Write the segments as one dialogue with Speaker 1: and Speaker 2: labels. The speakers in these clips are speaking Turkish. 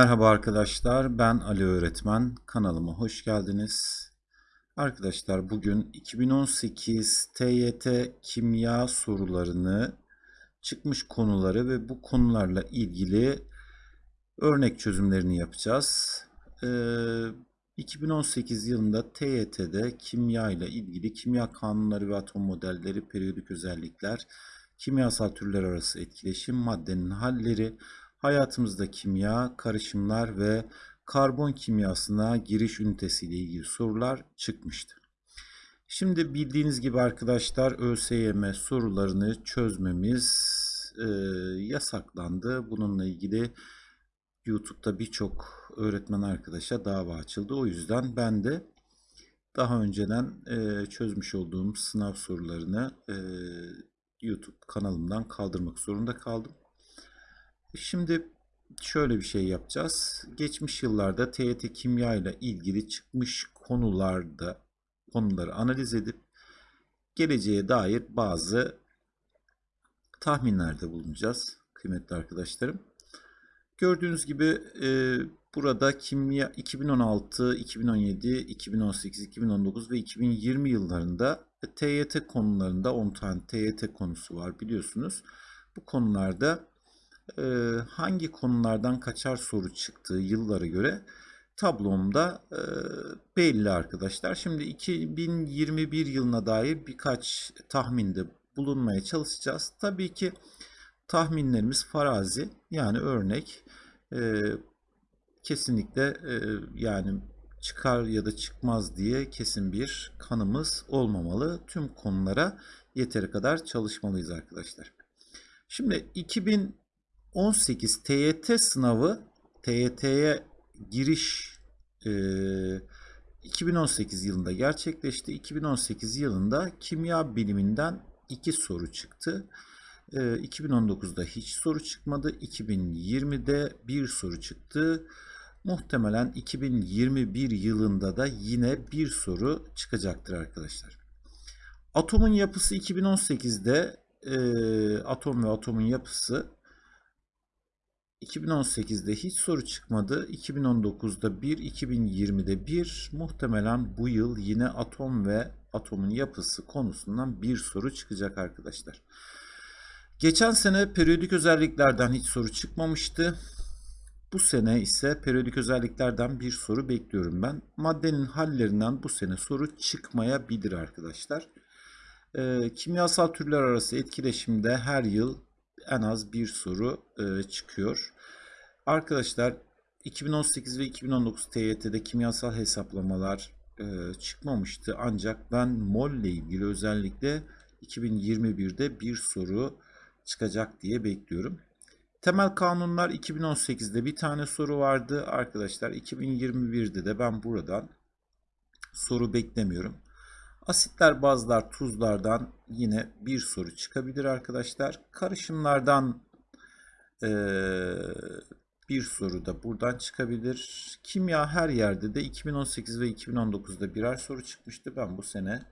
Speaker 1: Merhaba arkadaşlar, ben Ali Öğretmen. Kanalıma hoş geldiniz. Arkadaşlar bugün 2018 TYT kimya sorularını, çıkmış konuları ve bu konularla ilgili örnek çözümlerini yapacağız. Ee, 2018 yılında TYT'de kimya ile ilgili kimya kanunları ve atom modelleri, periyodik özellikler, kimyasal türler arası etkileşim, maddenin halleri, hayatımızda kimya, karışımlar ve karbon kimyasına giriş ünitesi ile ilgili sorular çıkmıştı. Şimdi bildiğiniz gibi arkadaşlar ÖSYM sorularını çözmemiz e, yasaklandı. Bununla ilgili YouTube'da birçok öğretmen arkadaşa dava açıldı. O yüzden ben de daha önceden e, çözmüş olduğum sınav sorularını e, YouTube kanalımdan kaldırmak zorunda kaldım. Şimdi şöyle bir şey yapacağız. Geçmiş yıllarda TYT kimya ile ilgili çıkmış konularda konuları analiz edip geleceğe dair bazı tahminlerde bulunacağız kıymetli arkadaşlarım. Gördüğünüz gibi e, burada kimya 2016, 2017, 2018, 2019 ve 2020 yıllarında TYT konularında 10 tane TYT konusu var biliyorsunuz. Bu konularda hangi konulardan kaçar soru çıktığı yıllara göre tablomda e, belli arkadaşlar. Şimdi 2021 yılına dair birkaç tahminde bulunmaya çalışacağız. Tabii ki tahminlerimiz farazi yani örnek e, kesinlikle e, yani çıkar ya da çıkmaz diye kesin bir kanımız olmamalı. Tüm konulara yeteri kadar çalışmalıyız arkadaşlar. Şimdi 2018 TYT sınavı TYT'ye giriş e, 2018 yılında gerçekleşti. 2018 yılında kimya biliminden iki soru çıktı. 2019'da hiç soru çıkmadı. 2020'de bir soru çıktı. Muhtemelen 2021 yılında da yine bir soru çıkacaktır arkadaşlar. Atomun yapısı 2018'de e, atom ve atomun yapısı 2018'de hiç soru çıkmadı. 2019'da 1, 2020'de 1. Muhtemelen bu yıl yine atom ve atomun yapısı konusundan bir soru çıkacak arkadaşlar. Geçen sene periyodik özelliklerden hiç soru çıkmamıştı. Bu sene ise periyodik özelliklerden bir soru bekliyorum ben. Maddenin hallerinden bu sene soru çıkmayabilir arkadaşlar. E, kimyasal türler arası etkileşimde her yıl en az bir soru e, çıkıyor. Arkadaşlar 2018 ve 2019 TYT'de kimyasal hesaplamalar e, çıkmamıştı. Ancak ben mol ile ilgili özellikle 2021'de bir soru çıkacak diye bekliyorum. Temel kanunlar 2018'de bir tane soru vardı. Arkadaşlar 2021'de de ben buradan soru beklemiyorum. Asitler, bazlar, tuzlardan yine bir soru çıkabilir arkadaşlar. Karışımlardan e, bir soru da buradan çıkabilir. Kimya her yerde de 2018 ve 2019'da birer soru çıkmıştı. Ben bu sene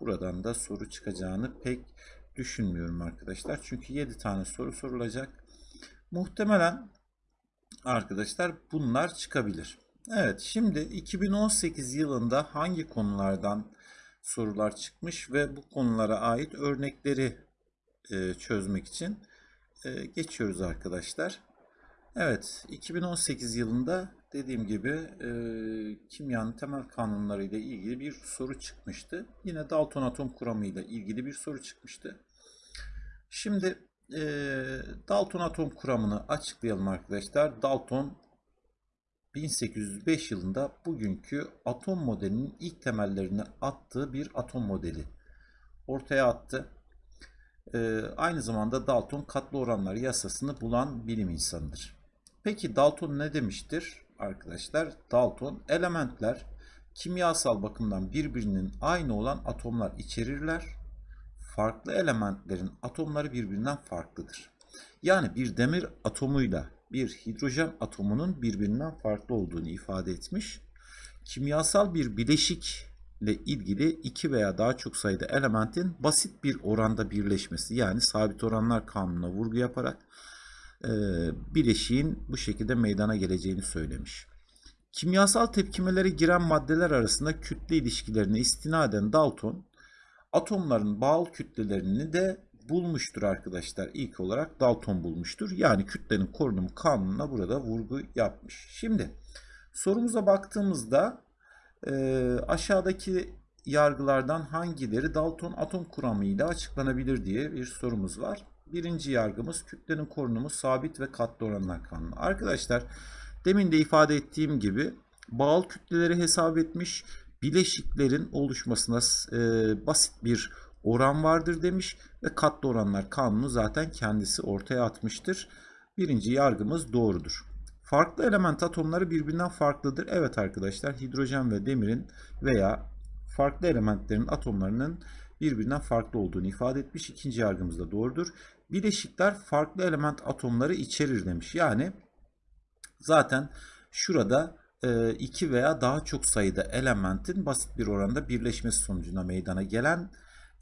Speaker 1: buradan da soru çıkacağını pek düşünmüyorum arkadaşlar. Çünkü 7 tane soru sorulacak. Muhtemelen arkadaşlar bunlar çıkabilir. Evet şimdi 2018 yılında hangi konulardan sorular çıkmış ve bu konulara ait örnekleri e, çözmek için e, geçiyoruz arkadaşlar. Evet 2018 yılında dediğim gibi e, kimyanın temel kanunları ile ilgili bir soru çıkmıştı. Yine Dalton atom kuramı ile ilgili bir soru çıkmıştı. Şimdi e, Dalton atom kuramını açıklayalım arkadaşlar. Dalton 1805 yılında bugünkü atom modelinin ilk temellerini attığı bir atom modeli ortaya attı. Ee, aynı zamanda Dalton katlı oranlar yasasını bulan bilim insanıdır. Peki Dalton ne demiştir arkadaşlar? Dalton elementler kimyasal bakımdan birbirinin aynı olan atomlar içerirler. Farklı elementlerin atomları birbirinden farklıdır. Yani bir demir atomuyla bir hidrojen atomunun birbirinden farklı olduğunu ifade etmiş. Kimyasal bir bileşikle ilgili iki veya daha çok sayıda elementin basit bir oranda birleşmesi yani sabit oranlar kanununa vurgu yaparak e, bileşiğin bu şekilde meydana geleceğini söylemiş. Kimyasal tepkimelere giren maddeler arasında kütle ilişkilerine istinaden Dalton atomların bağıl kütlelerini de bulmuştur arkadaşlar. İlk olarak Dalton bulmuştur. Yani kütlenin korunumu kanununa burada vurgu yapmış. Şimdi sorumuza baktığımızda e, aşağıdaki yargılardan hangileri Dalton atom kuramıyla açıklanabilir diye bir sorumuz var. Birinci yargımız kütlenin korunumu sabit ve katlı oranlar kanunu. Arkadaşlar demin de ifade ettiğim gibi bağıl kütleleri hesap etmiş bileşiklerin oluşmasına e, basit bir oran vardır demiş ve katlı oranlar kanunu zaten kendisi ortaya atmıştır. Birinci yargımız doğrudur. Farklı element atomları birbirinden farklıdır. Evet arkadaşlar hidrojen ve demirin veya farklı elementlerin atomlarının birbirinden farklı olduğunu ifade etmiş. İkinci yargımız da doğrudur. Bileşikler farklı element atomları içerir demiş. Yani zaten şurada e, iki veya daha çok sayıda elementin basit bir oranda birleşmesi sonucunda meydana gelen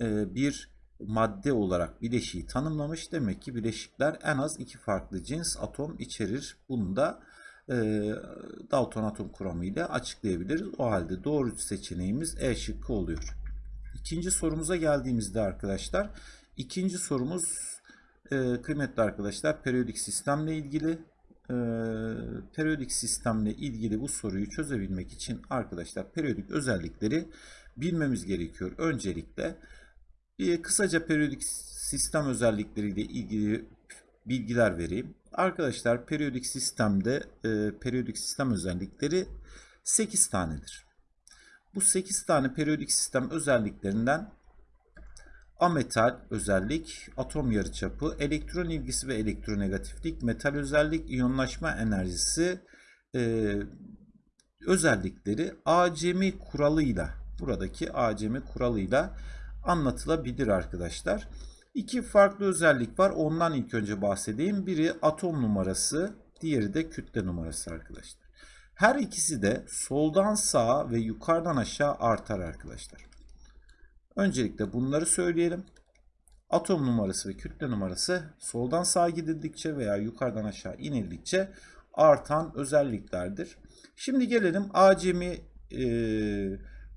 Speaker 1: bir madde olarak bileşiği tanımlamış. Demek ki bileşikler en az iki farklı cins atom içerir. Bunu da e, Dalton atom kuramı ile açıklayabiliriz. O halde doğru seçeneğimiz E şıkkı oluyor. İkinci sorumuza geldiğimizde arkadaşlar, ikinci sorumuz e, kıymetli arkadaşlar periyodik sistemle ilgili. E, periyodik sistemle ilgili bu soruyu çözebilmek için arkadaşlar periyodik özellikleri bilmemiz gerekiyor. Öncelikle bir kısaca periyodik sistem özellikleriyle ilgili bilgiler vereyim. Arkadaşlar periyodik sistemde e, periyodik sistem özellikleri 8 tanedir. Bu 8 tane periyodik sistem özelliklerinden ametal özellik, atom yarıçapı, elektron ilgisi ve elektronegatiflik, metal özellik, iyonlaşma enerjisi e, özellikleri acemi kuralıyla buradaki acemi kuralıyla anlatılabilir arkadaşlar. İki farklı özellik var. Ondan ilk önce bahsedeyim. Biri atom numarası, diğeri de kütle numarası arkadaşlar. Her ikisi de soldan sağa ve yukarıdan aşağı artar arkadaşlar. Öncelikle bunları söyleyelim. Atom numarası ve kütle numarası soldan sağa gidildikçe veya yukarıdan aşağı inildikçe artan özelliklerdir. Şimdi gelelim acemi e,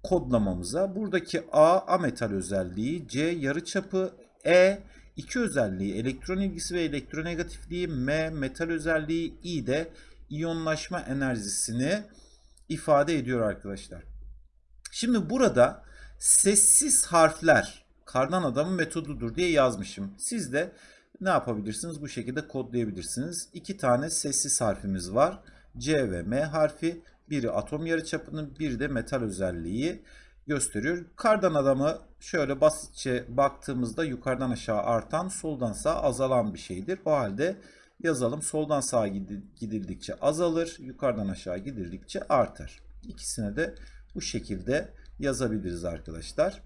Speaker 1: kodlamamıza. Buradaki A ametal özelliği, C yarıçapı, E iki özelliği elektron ilgisi ve elektronegatifliği, M metal özelliği, I de iyonlaşma enerjisini ifade ediyor arkadaşlar. Şimdi burada sessiz harfler kardan adamın metodudur diye yazmışım. Siz de ne yapabilirsiniz? Bu şekilde kodlayabilirsiniz. İki tane sessiz harfimiz var. C ve M harfi. Biri atom yarıçapının, biri de metal özelliği gösteriyor. Kardan adamı şöyle basitçe baktığımızda yukarıdan aşağı artan, soldan sağa azalan bir şeydir. O halde yazalım. Soldan sağa gidildikçe azalır, yukarıdan aşağı gidildikçe artar. İkisine de bu şekilde yazabiliriz arkadaşlar.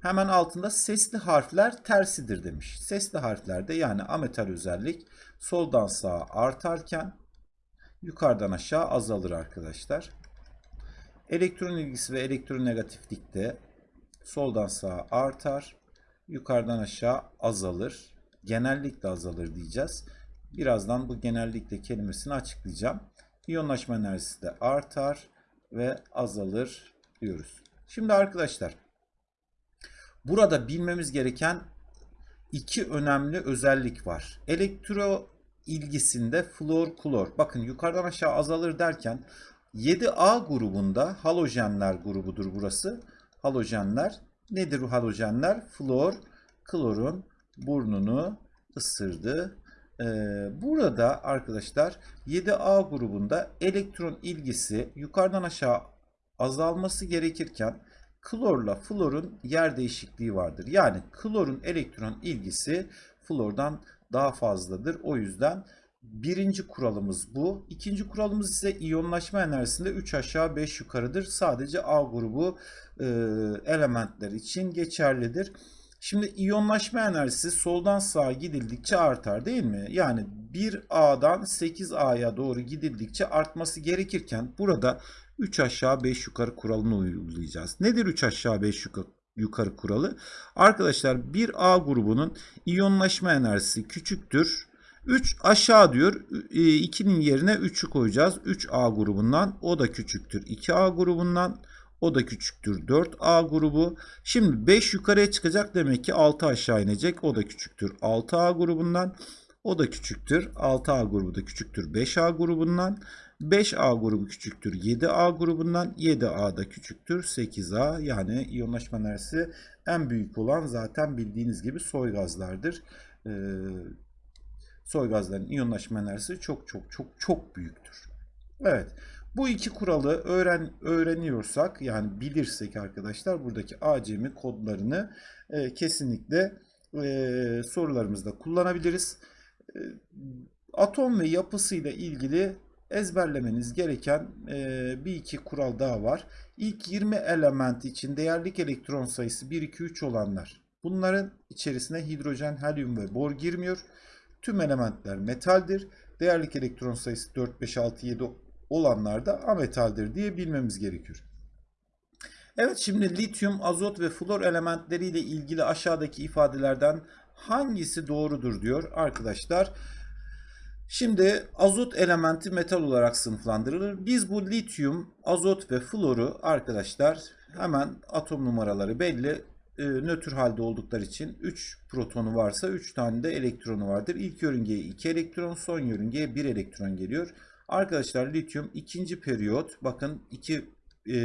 Speaker 1: Hemen altında sesli harfler tersidir demiş. Sesli harflerde yani ametal özellik soldan sağa artarken yukarıdan aşağı azalır arkadaşlar. Elektron ilgisi ve elektronegatiflikte soldan sağa artar, yukarıdan aşağı azalır. Genellikle azalır diyeceğiz. Birazdan bu genellikle kelimesini açıklayacağım. İyonlaşma enerjisi de artar ve azalır diyoruz. Şimdi arkadaşlar burada bilmemiz gereken iki önemli özellik var. Elektro ilgisinde flor klor. Bakın yukarıdan aşağı azalır derken 7A grubunda halojenler grubudur burası. Halojenler nedir bu halojenler? Flor klorun burnunu ısırdı. Ee, burada arkadaşlar 7A grubunda elektron ilgisi yukarıdan aşağı azalması gerekirken klorla florun yer değişikliği vardır. Yani klorun elektron ilgisi flordan daha fazladır. O yüzden birinci kuralımız bu. İkinci kuralımız ise iyonlaşma enerjisinde 3 aşağı 5 yukarıdır. Sadece A grubu e, elementler için geçerlidir. Şimdi iyonlaşma enerjisi soldan sağa gidildikçe artar değil mi? Yani 1A'dan 8A'ya doğru gidildikçe artması gerekirken burada 3 aşağı 5 yukarı kuralını uygulayacağız. Nedir 3 aşağı 5 yukarı? Yukarı kuralı. Arkadaşlar bir A grubunun iyonlaşma enerjisi küçüktür 3 aşağı diyor. 2'nin yerine 3'ü koyacağız. 3A grubundan o da küçüktür. 2A grubundan o da küçüktür 4A grubu. Şimdi 5 yukarıya çıkacak demek ki 6 aşağı inecek. O da küçüktür 6A grubundan. O da küçüktür. 6A grubu da küçüktür 5A grubundan. 5A grubu küçüktür 7A grubundan. 7A da küçüktür 8A. Yani iyonlaşma enerjisi en büyük olan zaten bildiğiniz gibi soy gazlardır. Ee, soy gazların iyonlaşma enerjisi çok çok çok çok büyüktür. Evet. Bu iki kuralı öğren öğreniyorsak yani bilirsek arkadaşlar buradaki ACM kodlarını e, kesinlikle e, sorularımızda kullanabiliriz. E, atom ve yapısıyla ilgili ezberlemeniz gereken e, bir iki kural daha var. İlk 20 element için değerlik elektron sayısı 1, 2, 3 olanlar. Bunların içerisine hidrojen, helyum ve bor girmiyor. Tüm elementler metaldir. Değerlik elektron sayısı 4, 5, 6, 7 olanlar da ametaldir diye bilmemiz gerekiyor. Evet şimdi lityum, azot ve flor elementleriyle ilgili aşağıdaki ifadelerden hangisi doğrudur diyor arkadaşlar. Şimdi azot elementi metal olarak sınıflandırılır. Biz bu lityum, azot ve floru arkadaşlar hemen atom numaraları belli. E, nötr halde oldukları için 3 protonu varsa 3 tane de elektronu vardır. İlk yörüngeye 2 elektron, son yörüngeye 1 elektron geliyor. Arkadaşlar lityum ikinci periyot bakın iki e,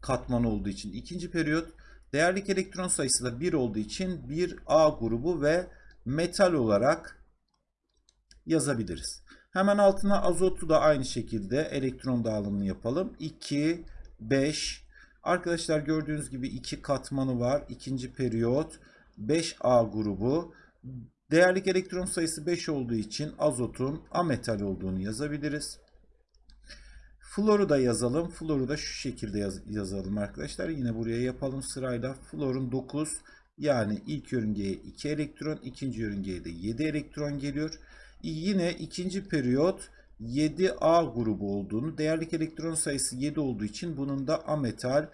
Speaker 1: katman olduğu için ikinci periyot değerlik elektron sayısı da 1 olduğu için bir A grubu ve metal olarak yazabiliriz. Hemen altına azotu da aynı şekilde elektron dağılımını yapalım. 2, 5. Arkadaşlar gördüğünüz gibi iki katmanı var. İkinci periyot 5A grubu. Değerlik elektron sayısı 5 olduğu için azotun ametal olduğunu yazabiliriz. Floru da yazalım. Floru da şu şekilde yaz yazalım arkadaşlar. Yine buraya yapalım sırayla. Florun 9 yani ilk yörüngeye 2 elektron, ikinci yörüngeye de 7 elektron geliyor. Yine ikinci periyot 7A grubu olduğunu, değerlik elektron sayısı 7 olduğu için bunun da ametal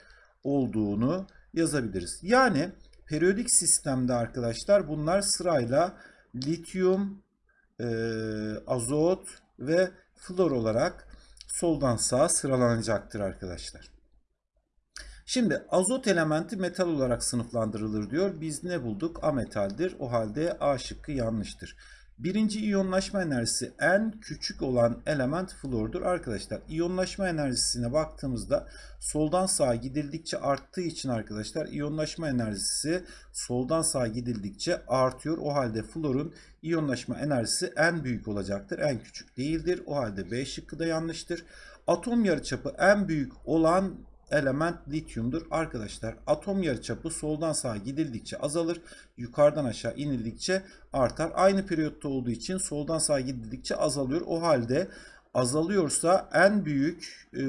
Speaker 1: olduğunu yazabiliriz. Yani periyodik sistemde arkadaşlar bunlar sırayla lityum, e, azot ve flor olarak soldan sağa sıralanacaktır arkadaşlar. Şimdi azot elementi metal olarak sınıflandırılır diyor. Biz ne bulduk? Ametaldir. O halde A şıkkı yanlıştır. Birinci iyonlaşma enerjisi en küçük olan element flordur. Arkadaşlar iyonlaşma enerjisine baktığımızda soldan sağa gidildikçe arttığı için arkadaşlar iyonlaşma enerjisi soldan sağa gidildikçe artıyor. O halde florun iyonlaşma enerjisi en büyük olacaktır. En küçük değildir. O halde B şıkkı da yanlıştır. Atom yarıçapı en büyük olan element lityumdur. Arkadaşlar atom yarıçapı soldan sağa gidildikçe azalır. Yukarıdan aşağı inildikçe artar. Aynı periyotta olduğu için soldan sağa gidildikçe azalıyor. O halde azalıyorsa en büyük e,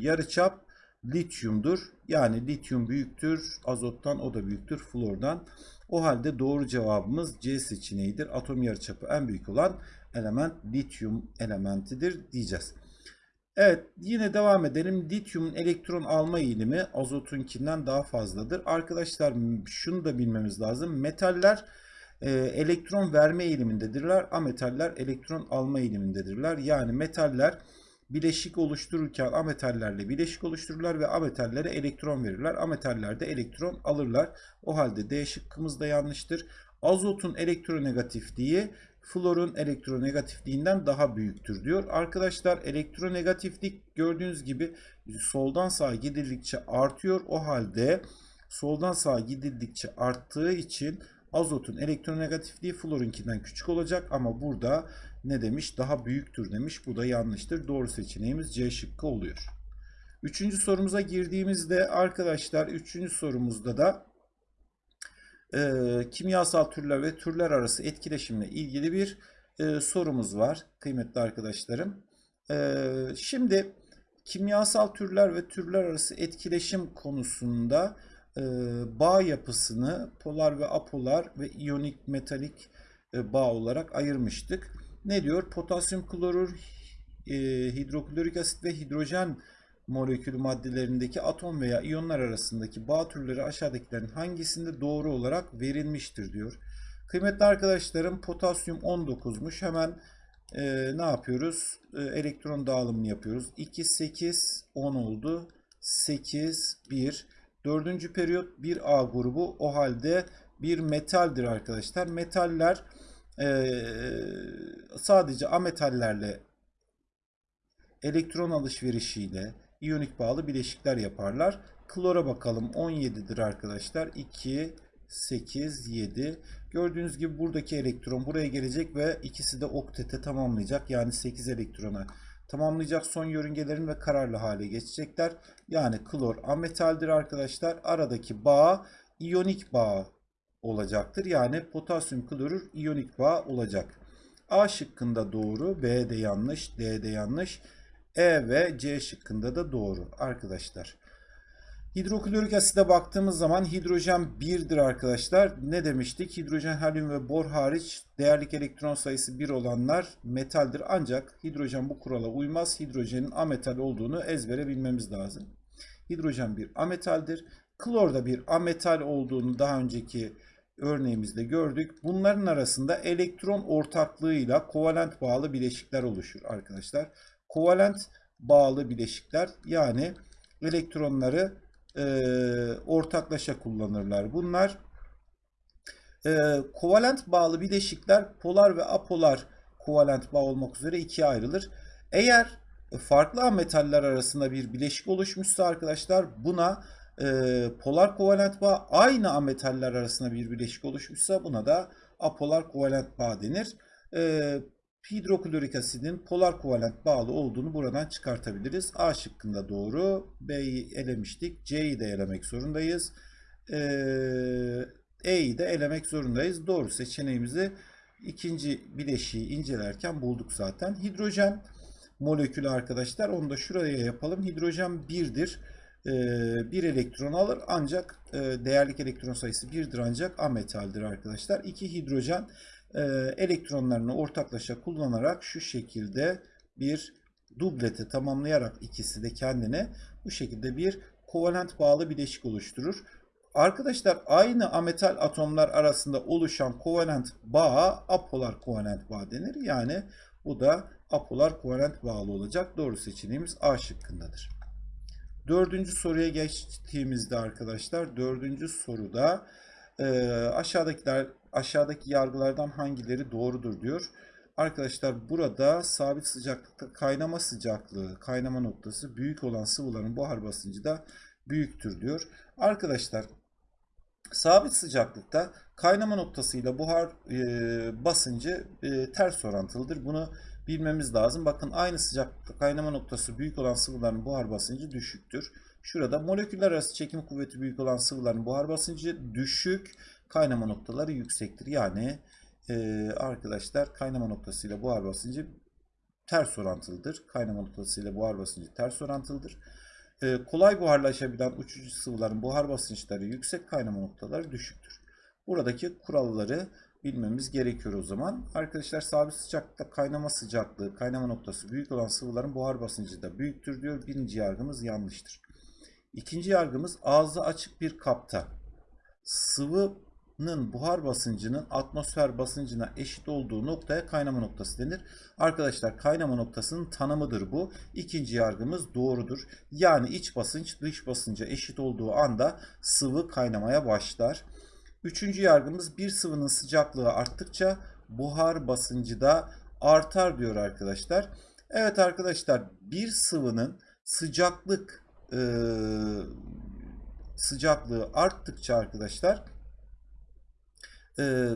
Speaker 1: yarıçap lityumdur. Yani lityum büyüktür azottan o da büyüktür flordan. O halde doğru cevabımız C seçeneğidir. Atom yarıçapı en büyük olan element lityum elementidir diyeceğiz. Evet yine devam edelim. Lityumun elektron alma eğilimi azotunkinden daha fazladır. Arkadaşlar şunu da bilmemiz lazım. Metaller e, elektron verme eğilimindedirler. Ametaller elektron alma eğilimindedirler. Yani metaller bileşik oluştururken ametallerle bileşik oluştururlar ve ametallere elektron verirler. Ametaller de elektron alırlar. O halde D şıkkımız da yanlıştır. Azotun elektronegatifliği florun elektronegatifliğinden daha büyüktür diyor. Arkadaşlar elektronegatiflik gördüğünüz gibi soldan sağa gidildikçe artıyor. O halde soldan sağa gidildikçe arttığı için azotun elektronegatifliği florunkinden küçük olacak ama burada ne demiş? Daha büyüktür demiş. Bu da yanlıştır. Doğru seçeneğimiz C şıkkı oluyor. Üçüncü sorumuza girdiğimizde arkadaşlar üçüncü sorumuzda da e, kimyasal türler ve türler arası etkileşimle ilgili bir e, sorumuz var kıymetli arkadaşlarım. E, şimdi kimyasal türler ve türler arası etkileşim konusunda e, bağ yapısını polar ve apolar ve iyonik metalik e, bağ olarak ayırmıştık. Ne diyor? Potasyum klorür, e, hidroklorik asit ve hidrojen molekülü maddelerindeki atom veya iyonlar arasındaki bağ türleri aşağıdakilerin hangisinde doğru olarak verilmiştir diyor. Kıymetli arkadaşlarım potasyum 19'muş. Hemen e, ne yapıyoruz? E, elektron dağılımını yapıyoruz. 2, 8, 10 oldu. 8, 1. Dördüncü periyot bir A grubu. O halde bir metaldir arkadaşlar. Metaller e, sadece ametallerle elektron alışverişiyle iyonik bağlı bileşikler yaparlar. Klora bakalım 17'dir arkadaşlar. 2, 8, 7. Gördüğünüz gibi buradaki elektron buraya gelecek ve ikisi de oktete tamamlayacak. Yani 8 elektrona tamamlayacak son yörüngelerin ve kararlı hale geçecekler. Yani klor ametaldir arkadaşlar. Aradaki bağ iyonik bağ olacaktır. Yani potasyum klorür iyonik bağ olacak. A şıkkında doğru, B de yanlış, D de yanlış. E ve C şıkkında da doğru arkadaşlar. Hidroklorik aside baktığımız zaman hidrojen 1'dir arkadaşlar. Ne demiştik? Hidrojen, helyum ve bor hariç değerlik elektron sayısı 1 olanlar metaldir. Ancak hidrojen bu kurala uymaz. Hidrojenin ametal olduğunu ezbere bilmemiz lazım. Hidrojen bir ametaldir. Klor da bir ametal olduğunu daha önceki örneğimizde gördük. Bunların arasında elektron ortaklığıyla kovalent bağlı bileşikler oluşur arkadaşlar. Kovalent bağlı bileşikler yani elektronları e, ortaklaşa kullanırlar. Bunlar e, kovalent bağlı bileşikler polar ve apolar kovalent bağ olmak üzere ikiye ayrılır. Eğer farklı ametaller arasında bir bileşik oluşmuşsa arkadaşlar buna e, polar kovalent bağ aynı ametaller arasında bir bileşik oluşmuşsa buna da apolar kovalent bağ denir. E, hidroklorik asidin polar kovalent bağlı olduğunu buradan çıkartabiliriz. A şıkkında doğru. B'yi elemiştik. C'yi de elemek zorundayız. Ee, E'yi de elemek zorundayız. Doğru seçeneğimizi ikinci bileşiği incelerken bulduk zaten. Hidrojen molekülü arkadaşlar. Onu da şuraya yapalım. Hidrojen 1'dir. Ee, bir elektron alır ancak e, değerlik elektron sayısı 1'dir ancak ametaldir arkadaşlar. 2 hidrojen e, elektronlarını ortaklaşa kullanarak şu şekilde bir dubleti tamamlayarak ikisi de kendine bu şekilde bir kovalent bağlı bileşik oluşturur. Arkadaşlar aynı ametal atomlar arasında oluşan kovalent bağa apolar kovalent bağ denir. Yani bu da apolar kovalent bağlı olacak. Doğru seçeneğimiz A şıkkındadır. Dördüncü soruya geçtiğimizde arkadaşlar dördüncü soruda e, aşağıdakiler aşağıdaki yargılardan hangileri doğrudur diyor. Arkadaşlar burada sabit sıcaklıkta kaynama sıcaklığı, kaynama noktası büyük olan sıvıların buhar basıncı da büyüktür diyor. Arkadaşlar sabit sıcaklıkta kaynama noktasıyla buhar e, basıncı e, ters orantılıdır. Bunu bilmemiz lazım. Bakın aynı sıcaklıkta kaynama noktası büyük olan sıvıların buhar basıncı düşüktür. Şurada moleküller arası çekim kuvveti büyük olan sıvıların buhar basıncı düşük, kaynama noktaları yüksektir. Yani e, arkadaşlar kaynama noktasıyla buhar basıncı ters orantılıdır. Kaynama noktasıyla buhar basıncı ters orantılıdır. E, kolay buharlaşabilen uçucu sıvıların buhar basınçları yüksek, kaynama noktaları düşüktür. Buradaki kuralları bilmemiz gerekiyor o zaman. Arkadaşlar sabit sıcaklıkta kaynama sıcaklığı, kaynama noktası büyük olan sıvıların buhar basıncı da büyüktür diyor. Birinci yargımız yanlıştır. İkinci yargımız ağzı açık bir kapta sıvının buhar basıncının atmosfer basıncına eşit olduğu noktaya kaynama noktası denir. Arkadaşlar kaynama noktasının tanımıdır bu. İkinci yargımız doğrudur. Yani iç basınç dış basınca eşit olduğu anda sıvı kaynamaya başlar. Üçüncü yargımız bir sıvının sıcaklığı arttıkça buhar basıncı da artar diyor arkadaşlar. Evet arkadaşlar bir sıvının sıcaklık e, sıcaklığı arttıkça arkadaşlar e,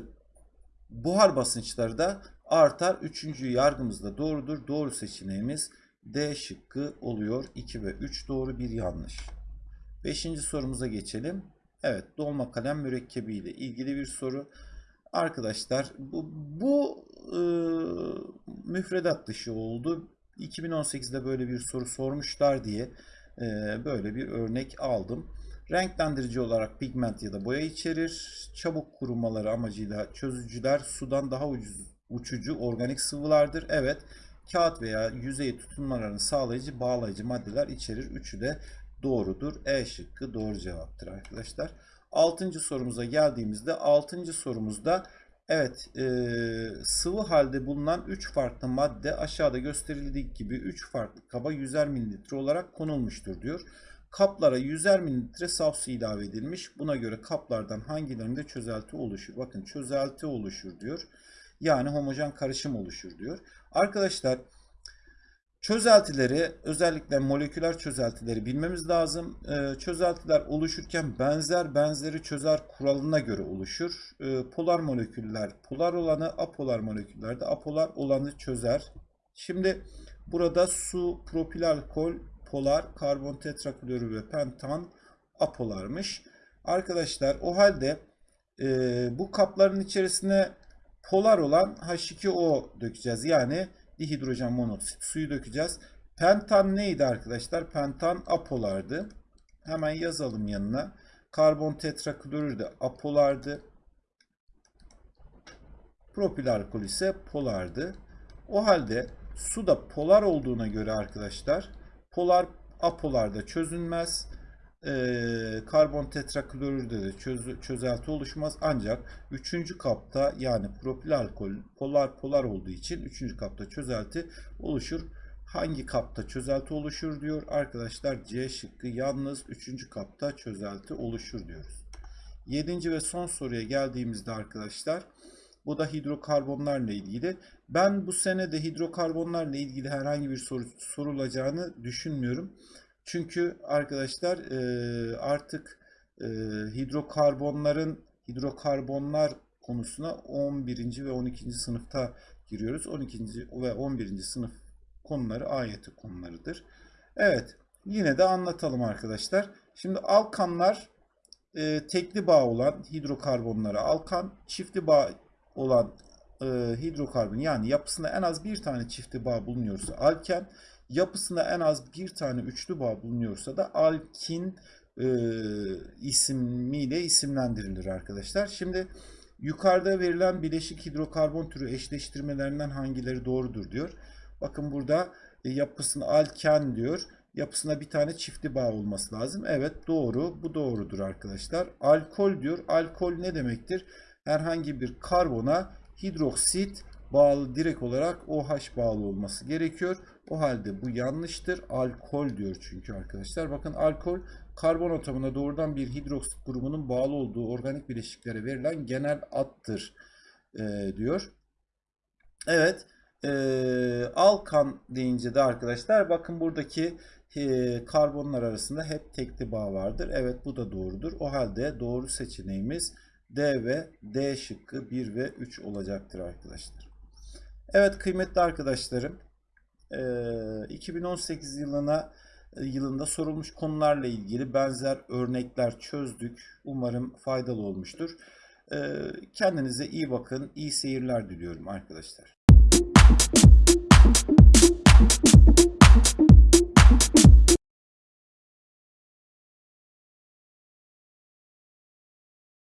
Speaker 1: buhar basınçları da artar. Üçüncü yargımız da doğrudur. Doğru seçeneğimiz D şıkkı oluyor. 2 ve 3 doğru bir yanlış. Beşinci sorumuza geçelim. Evet dolma kalem mürekkebi ile ilgili bir soru. Arkadaşlar bu, bu e, müfredat dışı oldu. 2018'de böyle bir soru sormuşlar diye e, böyle bir örnek aldım. Renklendirici olarak pigment ya da boya içerir. Çabuk kurumaları amacıyla çözücüler sudan daha ucuz, uçucu organik sıvılardır. Evet kağıt veya yüzeye tutunmalarını sağlayıcı bağlayıcı maddeler içerir. Üçü de doğrudur. E şıkkı doğru cevaptır arkadaşlar. Altıncı sorumuza geldiğimizde altıncı sorumuzda Evet, e, sıvı halde bulunan 3 farklı madde aşağıda gösterildiği gibi 3 farklı kaba 100'er mililitre olarak konulmuştur diyor. Kaplara 100'er mililitre saf su ilave edilmiş. Buna göre kaplardan hangilerinde çözelti oluşur? Bakın çözelti oluşur diyor. Yani homojen karışım oluşur diyor. Arkadaşlar Çözeltileri özellikle moleküler çözeltileri bilmemiz lazım. Ee, çözeltiler oluşurken benzer benzeri çözer kuralına göre oluşur. Ee, polar moleküller polar olanı, apolar moleküller de apolar olanı çözer. Şimdi burada su, propil alkol, polar, karbon tetraklorür ve pentan apolarmış. Arkadaşlar o halde e, bu kapların içerisine polar olan H2O dökeceğiz. Yani dihidrojen monoksit suyu dökeceğiz. Pentan neydi arkadaşlar? Pentan apolardı. Hemen yazalım yanına. Karbon tetraklorür de apolardı. Propil alkol ise polardı. O halde su da polar olduğuna göre arkadaşlar polar apolarda çözünmez. Ee, karbon tetraklorürde de çöz, çözelti oluşmaz. Ancak 3. kapta yani propil alkol polar polar olduğu için 3. kapta çözelti oluşur. Hangi kapta çözelti oluşur diyor. Arkadaşlar C şıkkı yalnız 3. kapta çözelti oluşur diyoruz. 7. ve son soruya geldiğimizde arkadaşlar bu da hidrokarbonlarla ilgili. Ben bu sene de hidrokarbonlarla ilgili herhangi bir soru sorulacağını düşünmüyorum. Çünkü arkadaşlar e, artık e, hidrokarbonların hidrokarbonlar konusuna 11. ve 12. sınıfta giriyoruz. 12. ve 11. sınıf konuları ayeti konularıdır. Evet yine de anlatalım arkadaşlar. Şimdi alkanlar e, tekli bağ olan hidrokarbonlara alkan, çiftli bağ olan e, hidrokarbon yani yapısında en az bir tane çiftli bağ bulunuyorsa alken, yapısında en az bir tane üçlü bağ bulunuyorsa da alkin e, ismiyle isimlendirilir arkadaşlar. Şimdi yukarıda verilen bileşik hidrokarbon türü eşleştirmelerinden hangileri doğrudur diyor. Bakın burada e, yapısında alken diyor. Yapısında bir tane çiftli bağ olması lazım. Evet doğru. Bu doğrudur arkadaşlar. Alkol diyor. Alkol ne demektir? Herhangi bir karbona hidroksit bağlı direkt olarak OH bağlı olması gerekiyor. O halde bu yanlıştır. Alkol diyor çünkü arkadaşlar. Bakın alkol karbon atomuna doğrudan bir hidroksit grubunun bağlı olduğu organik bileşiklere verilen genel addır e, diyor. Evet. E, alkan deyince de arkadaşlar bakın buradaki e, karbonlar arasında hep tekli bağ vardır. Evet bu da doğrudur. O halde doğru seçeneğimiz D ve D şıkkı 1 ve 3 olacaktır arkadaşlar. Evet kıymetli arkadaşlarım 2018 yılına yılında sorulmuş konularla ilgili benzer örnekler çözdük. Umarım faydalı olmuştur. Kendinize iyi bakın. İyi seyirler diliyorum arkadaşlar.